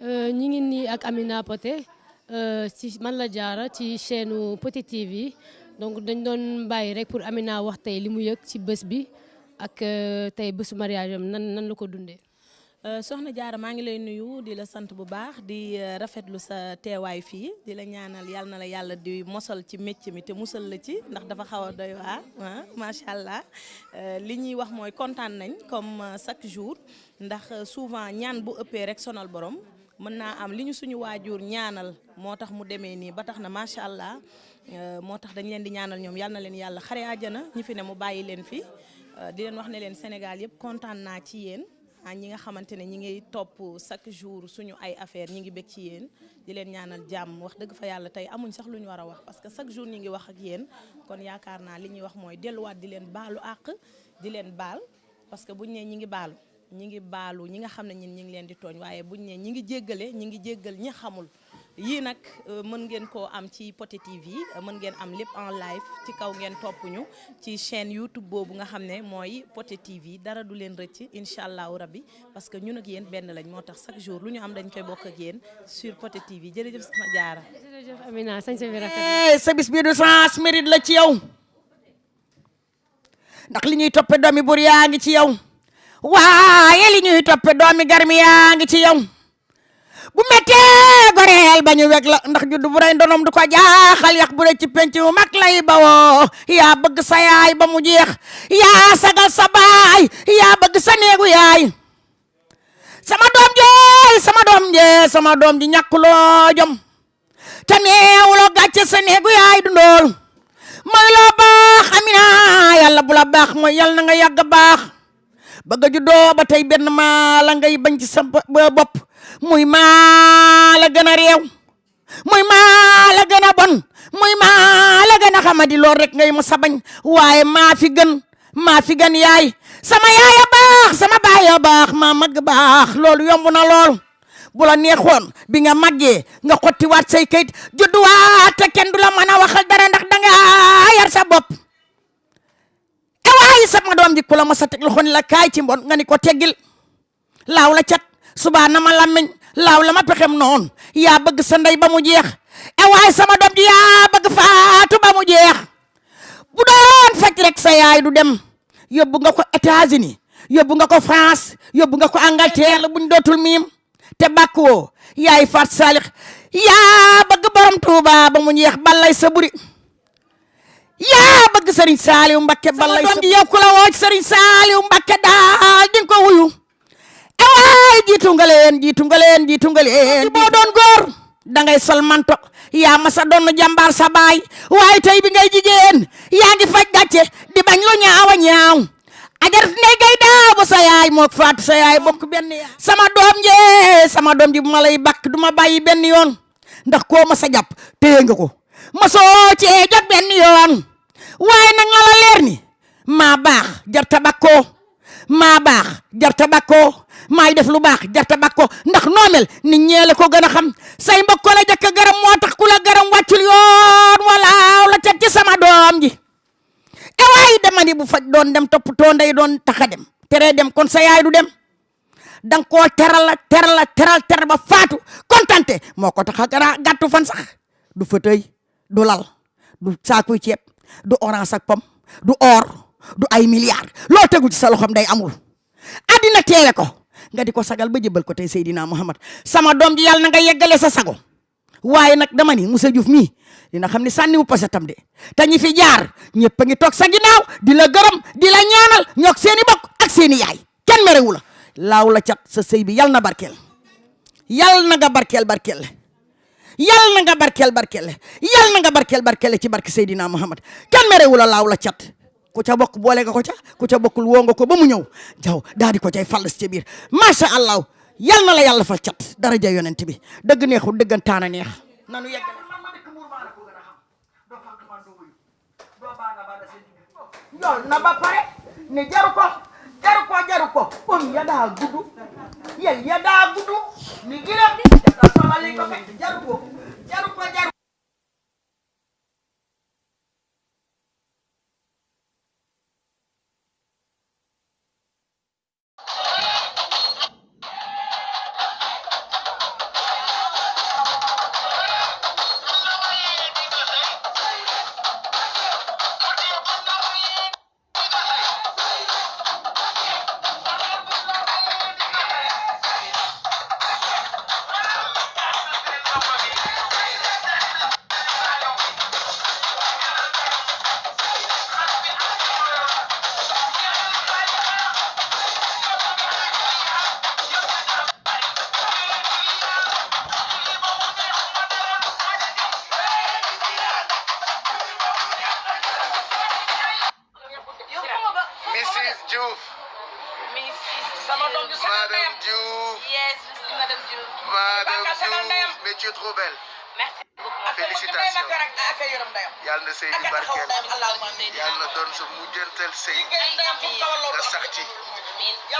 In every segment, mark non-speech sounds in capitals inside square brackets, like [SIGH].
ñi ngi nii ak Amina Poté ci man la jaara ci chaîne Poté TV donc dañ doon bàyyi rek pour Amina wax tey li mu yëg ci bés bi ak tey bésu mariage am nan nan la ko dundee. soxna jaara maa ngi lay nuyu di la sant bu baax di rafetlu sa teewaay fii di la ñaanal yal na la yàlla di mosal ci métier mi te musal la ci ndax dafa xaw a doy waar macha allah li ñuy wax mooy kontaan nañ comme chaque jour ndax souvent ñaan bu ëppee rek sonal borom mën naa am li ñu suñu waajur ñaanal moo tax mu demee nii ba tax na macha allah moo tax dañ leen di ñaanal ñoom yal na leen yàlla xare àjjana ñi fi ne mu bàyyi leen fi. Di leen wax ne leen Sénégal yëpp kontaan naa ci yéen. ah ñi nga xamante ne ñi ngi topp chaque jour suñu ay affaire ñi ngi bég ci yéen. Di leen ñaanal jàmm. Wax dëgg fa yàlla tey amuñ sax lu ñu war a wax parce que chaque jour ñi ngi wax ak yéen. Kon yaakaar naa li ñuy wax mooy delluwaat di leen baalu àq di leen baal parce que buñ ne ñi ngi baalu. Ñi ngi baalu ñi nga xam ne ñin ñi ngi leen di tooñ waaye buñ ne ñi ngi jéggale ñi ngi jéggal ñi xamul. Yii nag mën ngeen koo am ci Poté TV mën ngeen am lépp en live ci kaw ngeen topp ñu ci chaîne YouTube boobu nga xam ne mooy Poté TV. Dara du leen rëcc incha allahu rabbi parce que ñun ak yéen benn lañ moo tax chaque jour lu ñu am dañ koy bokk ak yéen sur Poté TV. Jërëjëf sama jaara. jërëjëf Amina sañ bi rafet sa bis bi du sens mérite la ci yow. Ndax li ñuy toppe domi bur yaa ngi ci yow waaye li ñuy toppe doomi garmi yaa ngi ci yow. bu méttee goreel ba ñu weg la ndax juddu bu rey ndonom du ko jaaxal yax bu rey ci penc mu lay bawoo yaa bëgg sa yaay ba mu jeex yaa sagal sa baay yaa bëgg sa néegu yaay sama doom jee sama doom jee sama doom ji ñàkkuloo jom. Te neewuloo gàcce sa néegu yaay du ndool mooy loo baax Amina yàlla bu la baax mooy yàlla na nga yàgg baax bëgg a juddoo ba tey benn maa la ngay bañ ci sa bopp muy maa la gën a réew muy maa la gën a bon. Muy maa la gën xamadi lool rek ngay bañ waaye maa fi gën maa fi gën yaay sama yaay a baax sama baay a baax maa mag baax loolu yomb na lool bu la neexoon bi nga màggee nga xottiwaat say kayit judduwaat te kenn du la waxal dara ndax danga yar sa bopp waaye sama doom ji ku la mos a teg loxo ni la kaay ci mbon nga ni ko teggil laaw la cat subaa na ma lammiñ laaw la ma pexem noonu yaa bëgg sa ndey ba mu jeex e waaye sama doom ji yaa bëgg faatu ba mu jeex bu doon rek sa yaay du dem yóbbu nga ko États-Unis yóbbu nga ko France yóbbu nga ko Angleterre buñ dootul miim te bàkk woo yaay faat saalix yaa bëgg borom Tuuba ba mu jeex sa yaa bëgg sëriñ Saaliw Mbakke balay doom ji yow ku la woo sëriñ Saaliw Mbakke daal di ko wuyu. Ewaay jiitu nga leen jiitu nga leen jiitu nga leen boo doon góor dangay sol manto yaa ma sa doon jàmbaar sa baay waaye tey bi ngay jigéen yaa ngi faj gàcce di bañ lu ñaaw a ñaaw ajar ndey gay daa bu sa yaay mook faatu sa yaay bokk benn sama doom jee sama doom ji bu ma lay bakk du ma bàyyi benn yoon ndax koo ma sa jàpp téye nga ko ma soo cee jot benn yoon waaye nag la la leer ni. Maa baax jarta bakkoo maa baax jarta bakkoo maay def lu baax jarta bakkoo ndax noomel nit ñeele ko gën a xam say mbokk la jëkk garam moo tax garam yoon walaaw la ci sama doom ji. E waay dama ni bu faj doon dem toppatoo ndey doon taxa dem. Tere dem kon sa yaay du dem. Danga koo teral teral teral teral ba faatu. Kontante moo ko tax a gara gàttu fan sax. Du fauteuil du lal du saakuy ceeb du orange ak pom du or du ay milliards loo tegul ci sa loxoom day amul. Addina teele ko. Nga di ko sagal ba jëbal ko tey Seydina Muhammad. Sama doom ji yàlla na nga yeggale sa sago. Waaye nag dama ni Moussa Diouf mii dina xam ni sànniwu pasetam de. Te ñi fi jaar ñëpp a ngi toog sa ginnaaw di la di la ñaanal ñoog seeni bokk ak seeni yaay. Kenn merewu la. Laaw la cat sa sëy bi yal na barkeel. Yal na nga barkeel barkeel yal na nga barkeel barkeel yal na nga barkeel barkeel ci barke Seydina Muhammad. Kenn merewu la laaw la cat. Ku ca bokk boole nga ko ca ku ca bokkul woo nga ko ba mu ñëw. Jaw daal di ko cay fallas ca biir. Macha allah yal na la yàlla fal cat. Daraja yonent bi. Dëgg neexul dëggantaan a neex. Nanu yeggale yool na ba pare. Ne jaru ko jaru ko jaru ko om ya daa gudu. Yel ya daa gudu ni giram di jaka solali ko ndeyam Yàlla na sëy bi barkeel. Yàlla na doon sa mujjantal sëy. ndeyam fu kawal Nga sax ci.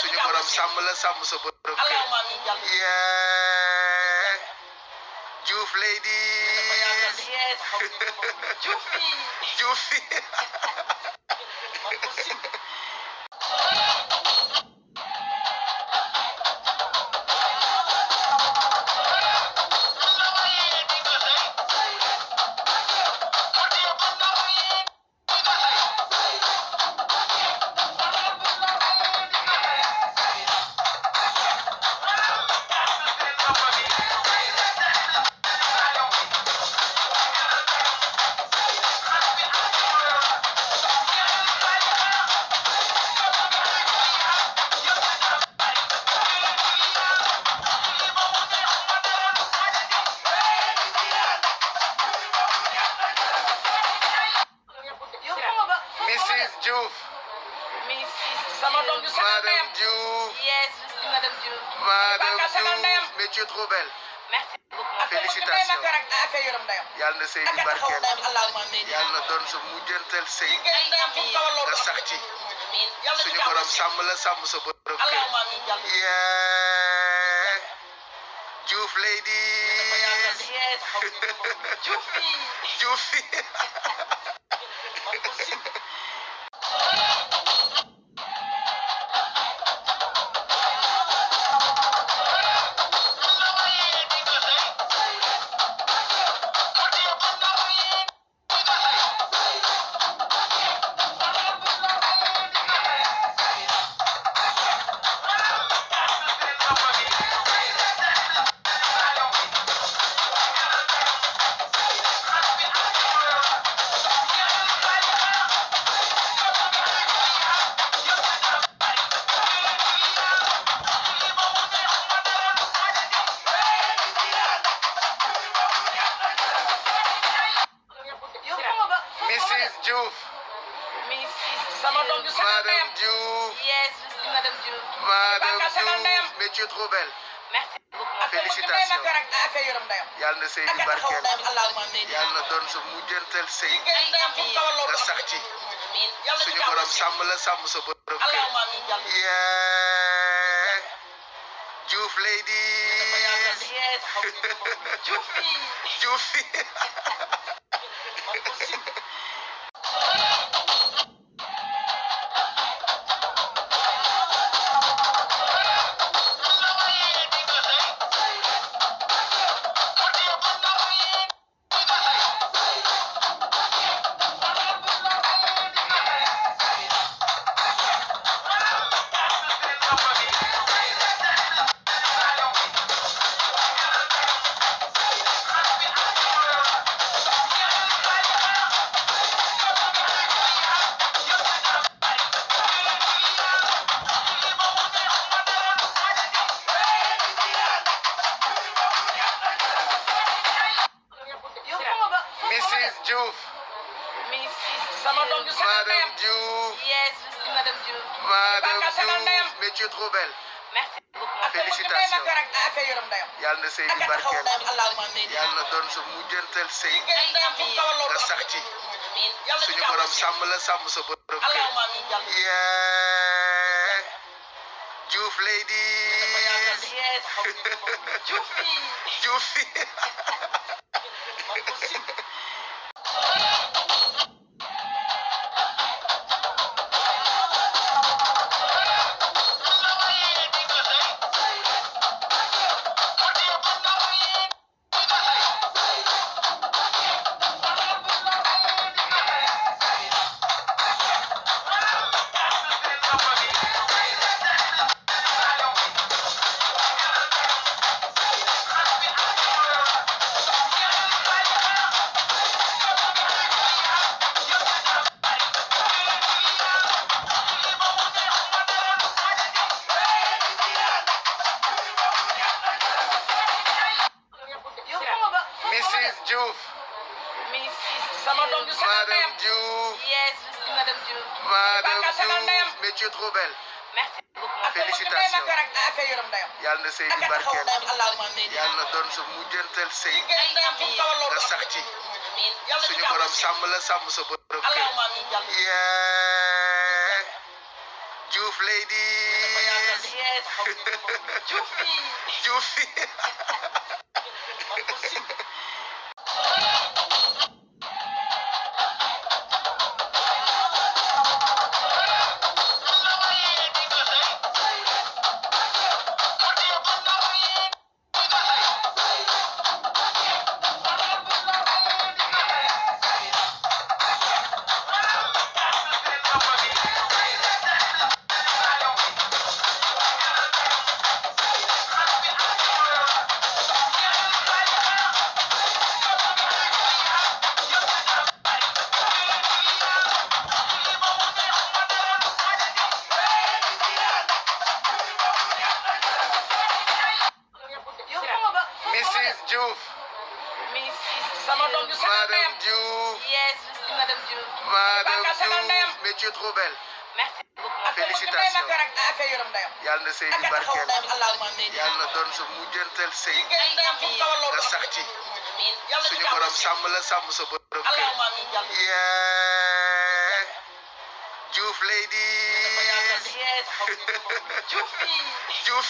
Suñu borom sàmm la sàmm sa borom kër. allahumma amin yàlla Yeah. Diouf ladies. Diouf ju sagal Madame Diouf. yes je suis madame Diouf Madame Diouf, mais tu es trop belle. merci beaucoup Félicitations. Yàlla na sëy bi barkeel. Yàlla na doon sa mujjantal sëy. Nga sax ci. Suñu borom sàmm la sàmm sa borom kër. Yeah. Diouf yes Diouf [LAUGHS] Diouf. [LAUGHS] Diouf, mais tu es trop belle. merci beaucoup Félicitations. ak ay yoram ndeyam Yàlla na sëy bi barkeel. allahumma amin Yàlla na doon sa mujjantal sëy. ndeyam fu kawal Nga sax ci. Suñu borom sàmm la sàmm sa borom kër. allahumma amin yàlla Yeah. Diouf ladies. yes Diouf yi Diouf. Mrs. Diouf. sama doom ju sagal ndeyam Madame Diouf. yes madame Diouf Madame Diouf, mais tu es trop belle. merci beaucoup Félicitations. Yàlla na sëy bi barkeel. amin Yàlla na doon sa mujjantal sëy. kawal Nga sax ci. Suñu borom sàmm la sàmm sa borom kër. Yeah. Diouf ladies. yes Diouf barkeel yàlla doon sa mujjantal sëy. nga sax ci suñu borom sàmm la sàmm sa borom kër. Yee Diouf ladies. Diouf [LAUGHS] [LAUGHS] Diouf Madame Diouf Yes, Madame Dieu. Madame Diouf mais tu es trop belle Merci beaucoup. félicitation yàlla na sëy bi barkeel yàlla na doon sa mujjantal sëy nga sax ci suñu borom sàmm la sàmm sa borom kër yee Diouf ladies. Diouf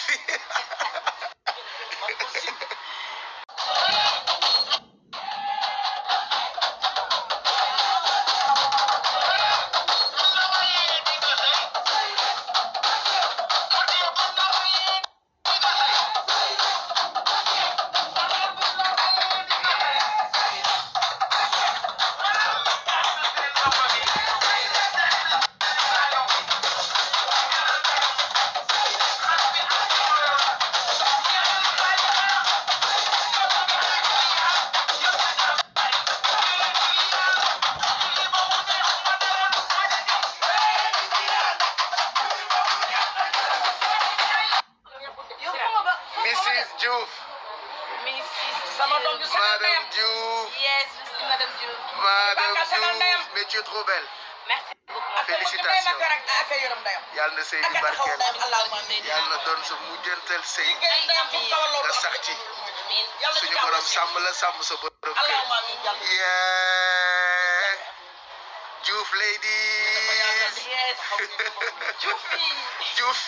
félicitation yàlla na sëy bi barkeel yàlla na doon sa mujjantal sëy nga sax ci suñu borom sàmm la sàmm sa borom kër yee Diouf ladies. Diouf